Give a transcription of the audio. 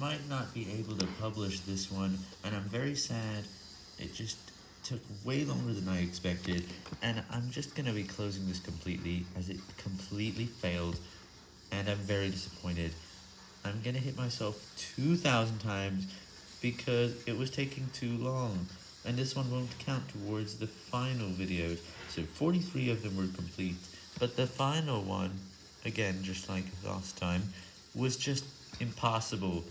might not be able to publish this one, and I'm very sad. It just took way longer than I expected, and I'm just going to be closing this completely, as it completely failed, and I'm very disappointed. I'm going to hit myself 2,000 times, because it was taking too long, and this one won't count towards the final videos, so 43 of them were complete, but the final one, again just like last time, was just impossible.